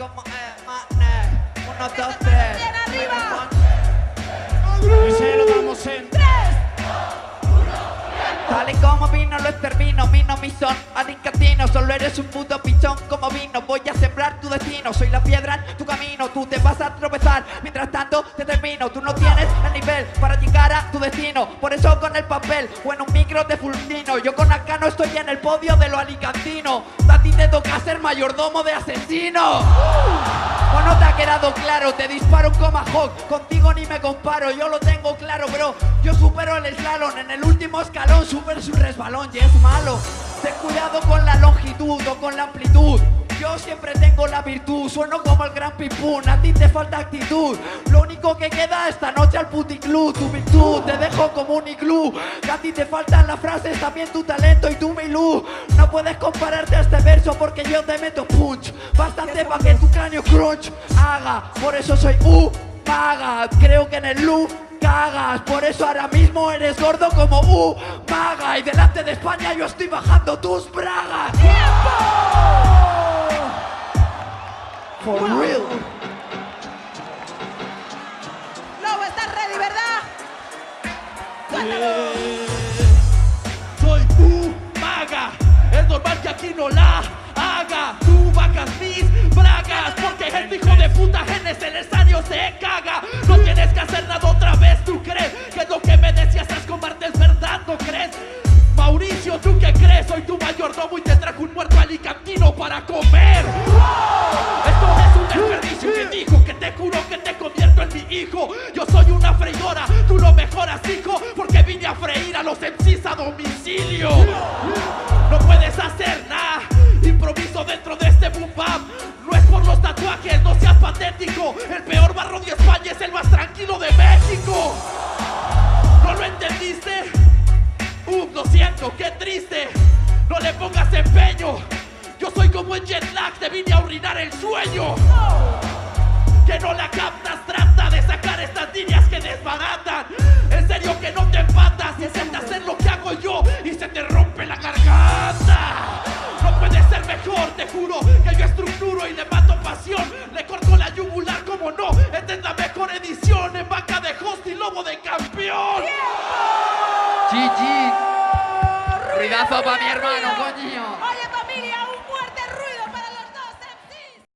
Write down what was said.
como eh, mané. Uno, dos, tres. Bien, arriba. Y se lo damos en Como vino lo extermino, mino mi son. Alicatino Solo eres un puto pichón como vino. Voy a sembrar tu destino, soy la piedra en tu camino. Tú te vas a tropezar, mientras tanto te termino. Tú no tienes el nivel para llegar a tu destino. Por eso con el papel o en un micro te fulmino. Yo con acá no estoy en el podio de lo alicantino. A ti te toca ser mayordomo de asesino. ¿O no te ha quedado claro? Te disparo un Tomahawk, contigo ni me comparo Yo lo tengo claro, bro Yo supero el slalom en el último escalón Super su resbalón y es malo Ten cuidado con la longitud o con la amplitud yo siempre tengo la virtud, sueno como el gran pipún, a ti te falta actitud Lo único que queda esta noche al puticlub, tu virtud Te dejo como un iglú, que a ti te faltan las frases, también tu talento y tu mi luz No puedes compararte porque yo te meto punch. Bastante para que tu cráneo crunch. Haga, por eso soy U, paga. Creo que en el lu cagas. Por eso ahora mismo eres gordo como U maga Y delante de España yo estoy bajando tus bragas. For real. Lobo, ¿estás ready, verdad? Cuéntalo. Soy un maga, es normal que aquí no la Yo soy una freidora, tú lo mejoras, hijo, porque vine a freír a los MCs a domicilio. No puedes hacer nada, improviso dentro de este boom bap. No es por los tatuajes, no seas patético. El peor barro de España es el más tranquilo de México. ¿No lo entendiste? Ups, lo siento, qué triste. No le pongas empeño. Yo soy como en jet lag, te vine a orinar el sueño. Que no la captas, trata y se te rompe la garganta. No puede ser mejor, te juro que yo estructuro y le mato pasión. Le corto la yugular como no. Esta es la mejor edición en vaca de host y lobo de campeón. GG Ruidazo pa' mi hermano, coño